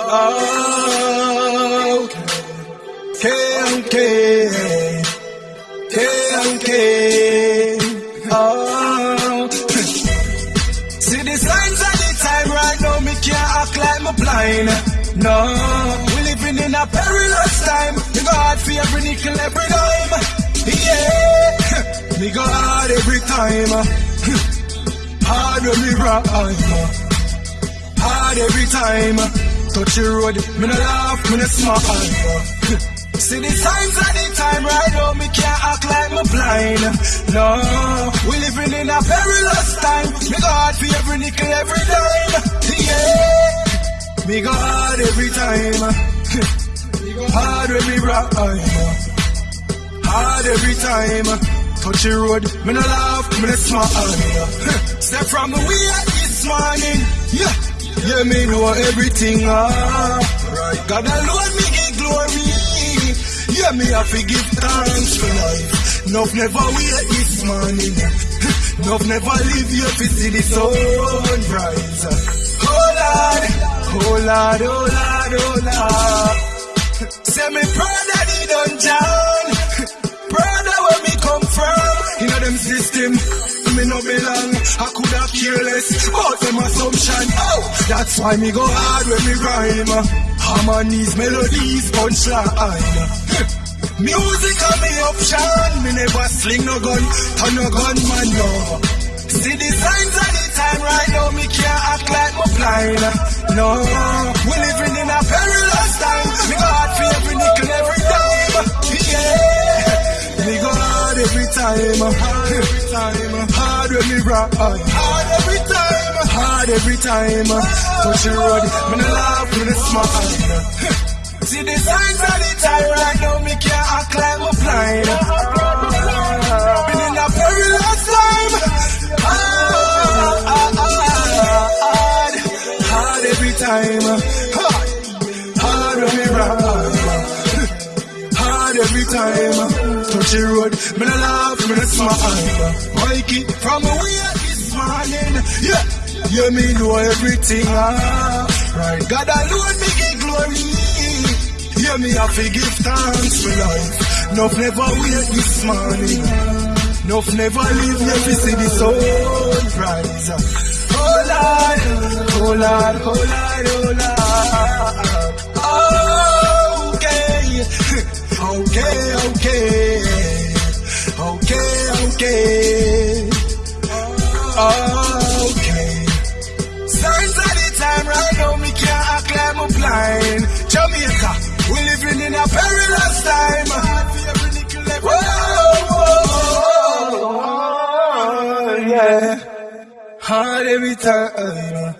Oh, KMK, KMK. Oh, see the signs of the time right now. Me can't act like me blind. No, we living in a perilous time. Me go hard for every nickel, every dime. Yeah, me go hard every time. Hard when me rhyme. Hard every time. Touch the road, me no laugh, me no smile. See the signs of the time right now, me can't act like me blind. No, we living in a perilous time. Me go hard for every nickel, every dime. Yeah, me go hard every time. Hard when me rhyme. Hard every time. Touch the road, me no laugh, me no smile. Step from the way this morning, yeah. Yeah, me know everything, ah. God alone me give glory. Yeah, me have to give thanks for life. Nuff never wait this morning. Nuff never leave you to see the sunrise. Oh Lord, oh Lord, oh Lord, oh Lord. Say me proud of the dungeon. Proud of where me come from. You know them system. Me. I could careless about them assumption. Oh, that's why me go hard when me rhyme. Harmonies, melodies, punchline. Music on me option. Me never sling no gun, turn no gun man no. See the signs of the time right now. Me can't act like me blind. No, hard every time. Uh, uh, hard every time. Hard when me ride. Hard every time. Hard every time. Touch the road. Me no laugh, me no smile. See the signs of the time right now. Me can't like me blind. Been in a perilous time. Hard, hard, hard every time. Hard, hard when me ride. Every time. Touch the road. Me no laugh, me no smile. Mikey from away this morning. Yeah, yeah, me know everything. Ah, right. God alone me give glory. Yeah, me have to give thanks for life. Nuff never wait this morning. Nuff never leave me to see the sunrise. Oh Lord, oh Lord, oh Lord, oh Lord. Okay. Signs of the time right now, me can't act like me blind. Jamaica, we living in a perilous time. Whoa, whoa, whoa, yeah. Hard every time.